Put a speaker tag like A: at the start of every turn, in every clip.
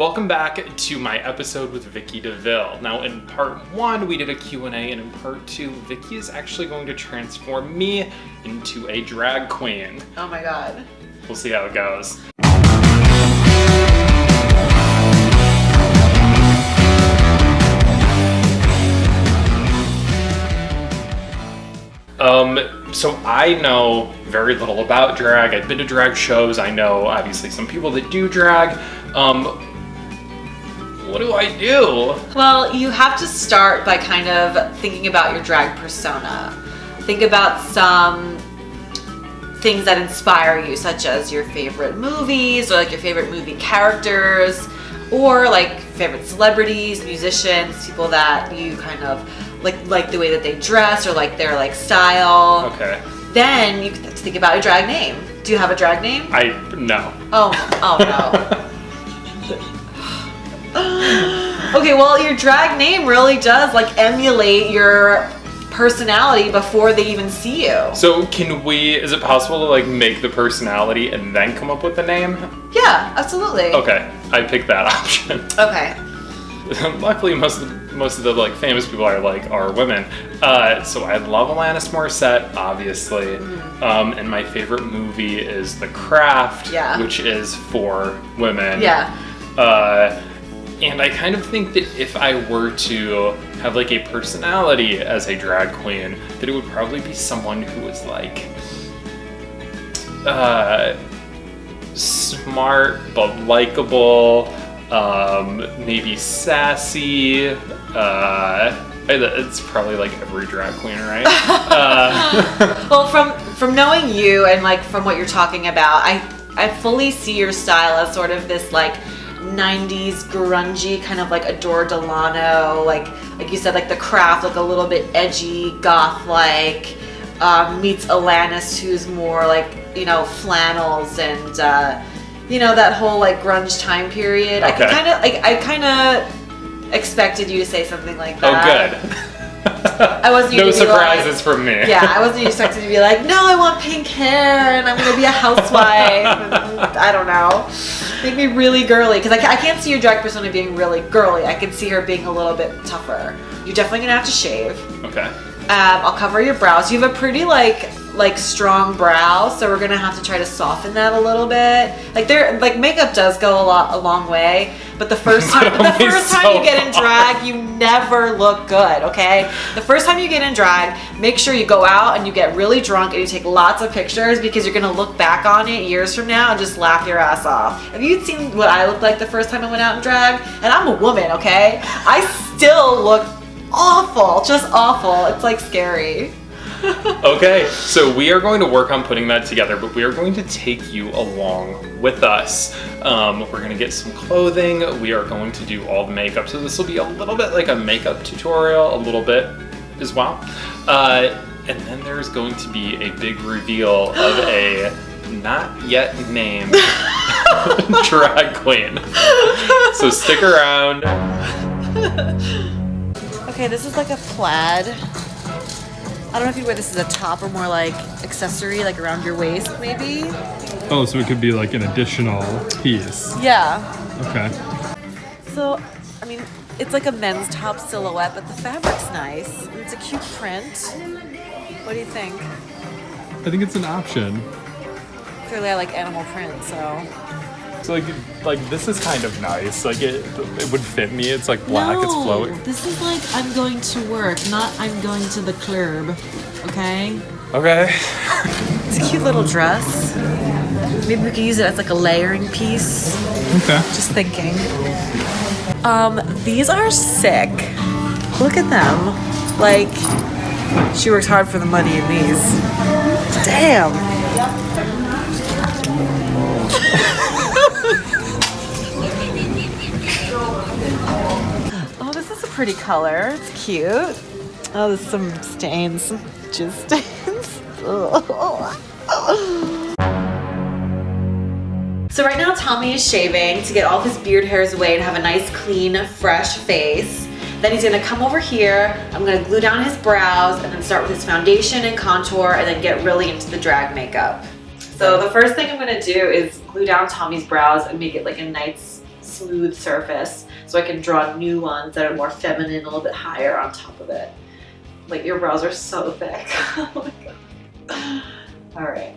A: Welcome back to my episode with Vicky DeVille. Now in part one, we did a Q&A and in part two, Vicky is actually going to transform me into a drag queen.
B: Oh my god.
A: We'll see how it goes. Um, so I know very little about drag. I've been to drag shows. I know obviously some people that do drag. Um, what do I do?
B: Well, you have to start by kind of thinking about your drag persona. Think about some things that inspire you, such as your favorite movies or like your favorite movie characters or like favorite celebrities, musicians, people that you kind of like like the way that they dress or like their like style.
A: Okay.
B: Then you have to think about a drag name. Do you have a drag name?
A: I no.
B: Oh, oh no. okay, well, your drag name really does like emulate your personality before they even see you.
A: So can we? Is it possible to like make the personality and then come up with the name?
B: Yeah, absolutely.
A: Okay, I picked that option.
B: Okay.
A: Luckily, most of the, most of the like famous people are like are women. Uh, so I love Alanis Morissette, obviously,
B: Mm-hmm.
A: um, and my favorite movie is The Craft,
B: Yeah.
A: which is for women.
B: Yeah.
A: Uh, and I kind of think that if I were to have like a personality as a drag queen, that it would probably be someone who was like uh, smart but likable, um, maybe sassy. Uh, it's probably like every drag queen, right? uh,
B: Well, from from knowing you and like from what you're talking about, I I fully see your style as sort of this like 90s grungy kind of like Adore Delano, like like you said, like the craft, like a little bit edgy, goth like. Um, meets Alanis, who's more like you know flannels and uh, you know that whole like grunge time period. I kind of like I kind of expected you to say something like that.
A: oh, good.
B: I wasn't
A: no
B: gonna like-
A: surprises from me.
B: Yeah, I wasn't expecting to be like, no, I want pink hair and I'm gonna be a housewife. I don't know. Make me really girly because I, I can't see your drag persona being really girly. I can see her being a little bit tougher. You're definitely gonna have to shave.
A: Okay.
B: Um, I'll cover your brows. You have a pretty like like strong brow, so we're gonna have to try to soften that a little bit. Like there, like makeup does go a lot a long way, but the first time the first time you get in drag, you never look good. Okay, the first time you get in drag, make sure you go out and you get really drunk and you take lots of pictures because you're gonna look back on it years from now and just laugh your ass off. Have you seen what I looked like the first time I went out in drag? And I'm a woman, okay? I still look awful, just awful. It's like scary.
A: Okay, so we are going to work on putting that together, but we are going to take you along with us. Um, we're going to get some clothing. We are going to do all the makeup. So this will be a little bit like a makeup tutorial, a little bit as well. Uh, and then there's going to be a big reveal of a not yet named drag queen. So stick around.
B: Okay, this is like a plaid. I don't know if you wear this as a top or more like accessory, like around your waist, maybe.
C: Oh, so it could be like an additional piece.
B: Yeah.
C: Okay.
B: So, I mean, it's like a men's top silhouette, but the fabric's nice. It's a cute print. What do you think?
C: I think it's an option.
B: Clearly, I like animal print, so.
A: So like, like this is kind of nice. Like it, it would fit me. It's like black. It's flowy.
B: This is like I'm going to work, not I'm going to the club. Okay.
A: Okay.
B: It's a cute little dress. Maybe we could use it as like a layering piece.
C: Okay.
B: Just thinking. Um, these are sick. Look at them. Like, she works hard for the money in these. Damn. Pretty color. It's cute. Oh, there's some stains. Jizz stains. So right now Tommy is shaving to get all his beard hairs away and have a nice clean fresh face. Then he's gonna come over here, I'm gonna glue down his brows and then start with his foundation and contour and then get really into the drag makeup. So the first thing I'm gonna do is glue down Tommy's brows and make it like a nice smooth surface so I can draw new ones that are more feminine, a little bit higher on top of it. Like your brows are so thick. oh my god. All right.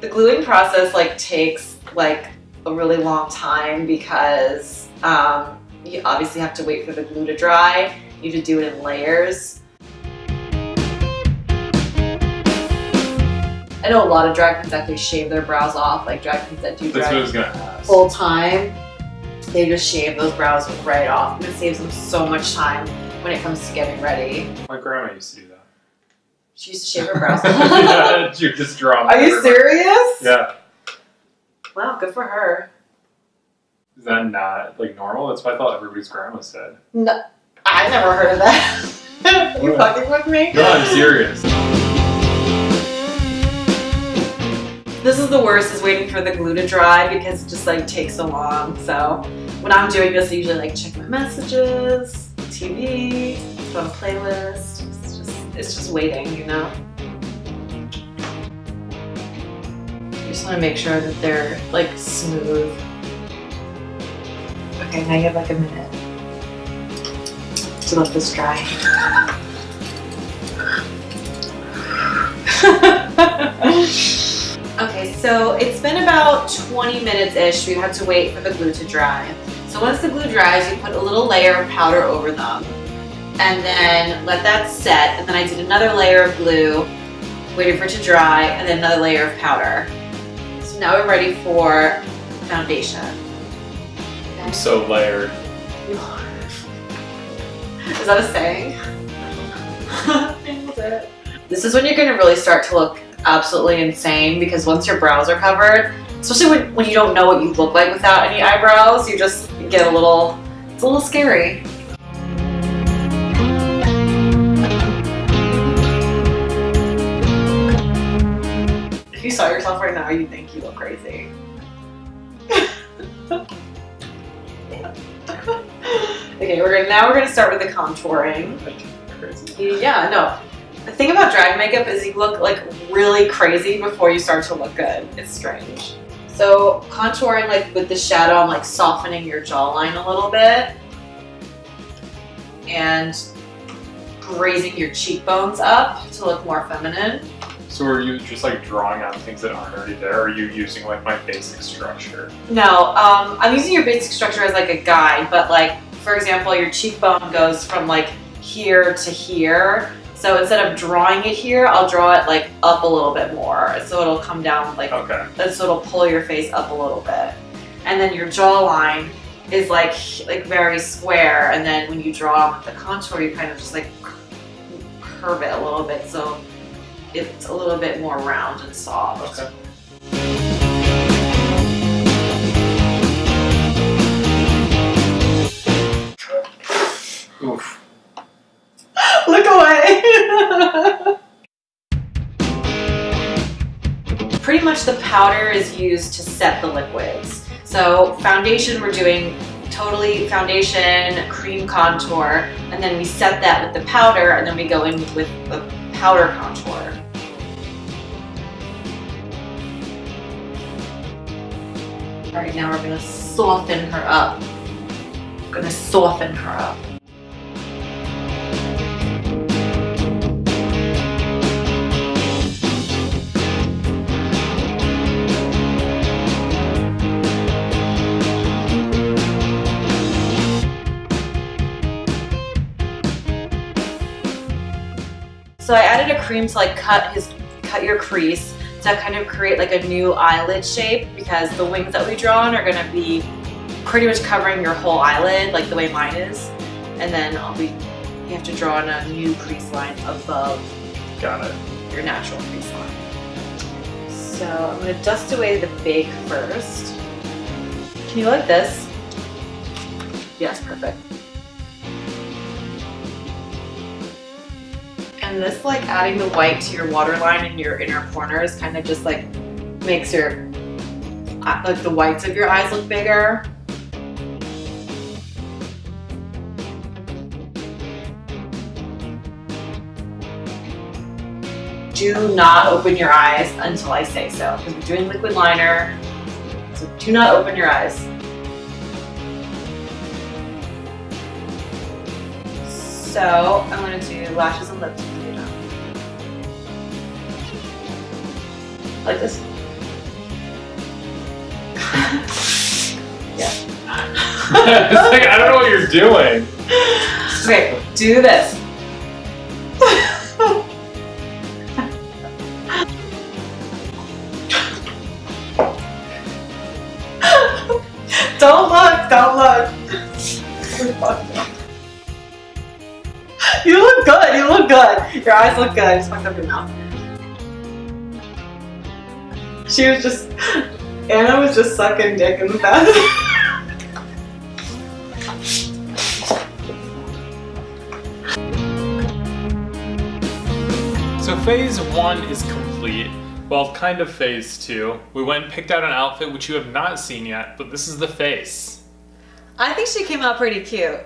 B: The gluing process like takes like a really long time because um, you obviously have to wait for the glue to dry. You have to do it in layers. I know a lot of drag queens actually shave their brows off, like drag queens that do
A: That's
B: drag
A: was gonna ask.
B: full time. They just shave those brows right off and it saves them so much time when it comes to getting ready.
A: My grandma used to do that.
B: She used to shave her brows.
A: yeah, you just draw. them
B: Are you serious?
A: Yeah.
B: Wow, good for her.
A: Is that not like normal? That's what I thought everybody's grandma said.
B: No, I never heard of that. Are you fucking with me?
A: No, I'm serious.
B: This is the worst is waiting for the glue to dry because it just like takes so long. So when I'm doing this, I usually like check my messages, TV, put a playlist. It's just it's just waiting, you know. You just want to make sure that they're like smooth. Okay, now you have like a minute to let this dry. Okay, so it's been about 20 minutes-ish. We had to wait for the glue to dry. So once the glue dries, you put a little layer of powder over them and then let that set. And then I did another layer of glue, waiting for it to dry, and then another layer of powder. So now we're ready for foundation.
A: I'm so layered. You are.
B: Is that a saying? This is when you're gonna really start to look absolutely insane because once your brows are covered, especially when, when you don't know what you look like without any eyebrows, you just get a little, it's a little scary. If you saw yourself right now, you'd think you look crazy. okay, we're gonna now we're gonna start with the contouring. Yeah, no. The thing about drag makeup is you look like really crazy before you start to look good. It's strange. So contouring like with the shadow, I'm like softening your jawline a little bit. And raising your cheekbones up to look more feminine.
A: So are you just like drawing on things that aren't already there? Or are you using like my basic structure?
B: No, um, I'm using your basic structure as like a guide, but like, for example, your cheekbone goes from like here to here. So instead of drawing it here, I'll draw it like up a little bit more. So it'll come down like,
A: Okay.
B: so it'll pull your face up a little bit. And then your jawline is like, like very square. And then when you draw with the contour, you kind of just like curve it a little bit. So it's a little bit more round and soft.
A: Okay. Oof.
B: Pretty much the powder is used to set the liquids. So foundation, we're doing totally foundation, cream contour, and then we set that with the powder, and then we go in with the powder contour. All right, now we're gonna soften her up. Gonna soften her up. So I added a cream to like cut his cut your crease to kind of create like a new eyelid shape because the wings that we draw on are gonna be pretty much covering your whole eyelid like the way mine is. And then I'll be you have to draw on a new crease line above
A: Got it.
B: your natural crease line. So I'm gonna dust away the bake first. Can you like this? Yes, perfect. and this like adding the white to your waterline and your inner corners kind of just like makes your uh, like the whites of your eyes look bigger. Do not open your eyes until I say so because we're doing liquid liner. So do not open your eyes. So I'm going to do lashes and lips Like this. yeah.
A: it's like, I don't know what you're doing.
B: Okay, do this. don't look, don't look. You look good, you look good. Your eyes look good. I just fucked up your mouth. She was just, Anna was just sucking dick in the bathroom.
A: So phase one is complete. Well, kind of phase two. We went and picked out an outfit which you have not seen yet, but this is the face.
B: I think she came out pretty cute.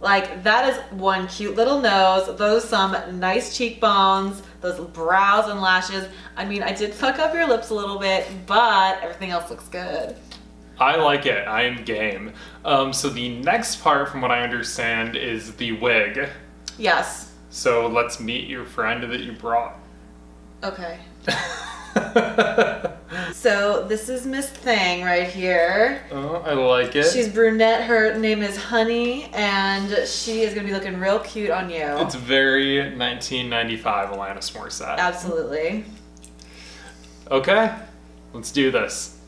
B: Like that is one cute little nose, those some nice cheekbones, those brows and lashes. I mean, I did fuck up your lips a little bit, but everything else looks good.
A: I like it. I am game. Um, so the next part, from what I understand, is the wig.
B: Yes.
A: So let's meet your friend that you brought.
B: Okay. So this is Miss Thing right here.
A: oh, I like it.
B: She's brunette. Her name is Honey, and she is gonna be looking real cute on you.
A: It's very 1995 Alanis Morissette.
B: Absolutely.
A: Okay, let's do this.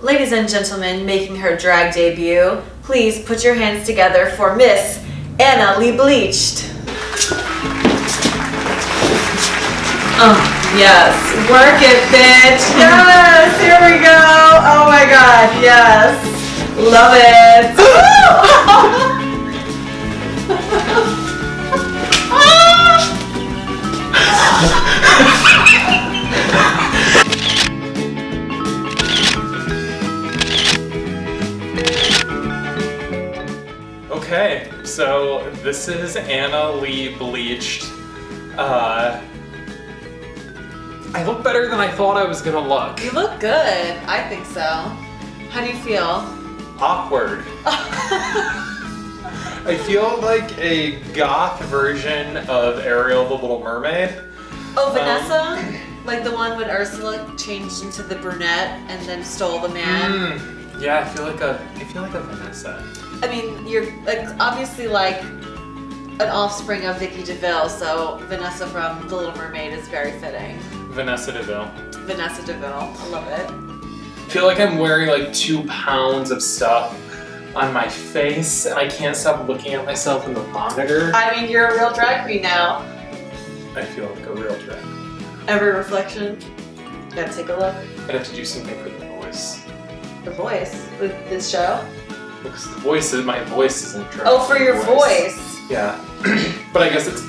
B: Ladies and gentlemen, making her drag debut, please put your hands together for Miss Anna Lee Bleached. Oh, yes. Work it, bitch. Yes, here we go. Oh my god, yes. Love it.
A: Okay, so this is Anna Lee Bleached. Uh, I look better than I thought I was gonna look.
B: You look good. I think so. How do you feel?
A: Awkward. I feel like a goth version of Ariel the Little Mermaid.
B: Oh, Vanessa? like the one when Ursula changed into the brunette and then stole the man?
A: Mm, yeah, I feel like a I feel like a Vanessa.
B: I mean, you're like obviously like an offspring of Vicky DeVille, so Vanessa from The Little Mermaid is very fitting.
A: Vanessa DeVille.
B: Vanessa DeVille, I love it.
A: I feel like I'm wearing like two pounds of stuff on my face and I can't stop looking at myself in the monitor.
B: I mean, you're a real drag queen now.
A: I feel like a real drag.
B: Every reflection. Gotta take a look.
A: I'd have to do something for the voice.
B: The voice with this show.
A: Because the voice is my voice isn't drag.
B: Oh, for your voice.
A: Yeah. but I guess it's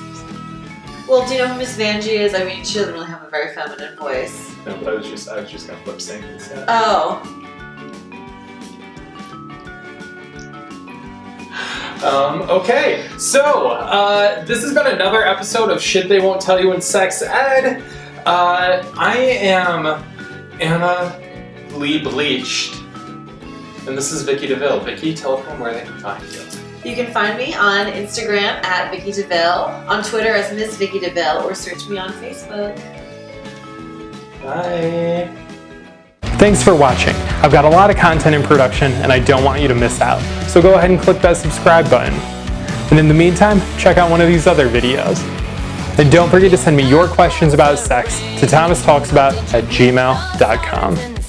B: Well, do you know who Miss Vanjie is? I mean, she doesn't really have a very feminine voice.
A: no, but I was just I was just gonna lip sync instead.
B: Oh,
A: Um, okay, so uh, this has been another episode of Shit They Won't Tell You in Sex Ed. Uh, I am Anna Lee Bleached, and this is Vicky DeVille. Vicky, tell them where they can find you.
B: You can find me on Instagram at Vicky DeVille, on Twitter as Miss Vicky DeVille, or search me on Facebook.
A: Bye.
D: Thanks for watching. I've got a lot of content in production and I don't want you to miss out. So go ahead and click that subscribe button. And in the meantime, check out one of these other videos. And don't forget to send me your questions about sex to thomastalksabout at gmail.com.